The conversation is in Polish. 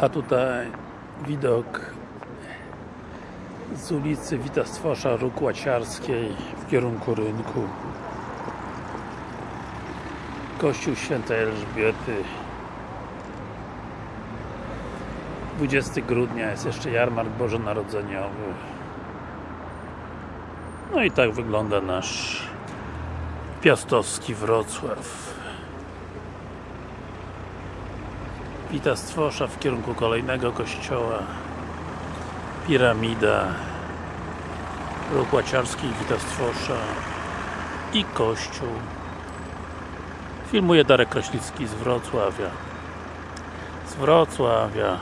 A tutaj widok z ulicy Wita Stwosza Róg Łaciarskiej w kierunku rynku. Kościół Świętej Elżbiety. 20 grudnia jest jeszcze jarmark bożonarodzeniowy. No i tak wygląda nasz piastowski Wrocław Wita Stwosza w kierunku kolejnego kościoła. Piramida. Róg Łaciarski, Wita Stwosza i kościół. Filmuje Darek Kraśnicki z Wrocławia. Z Wrocławia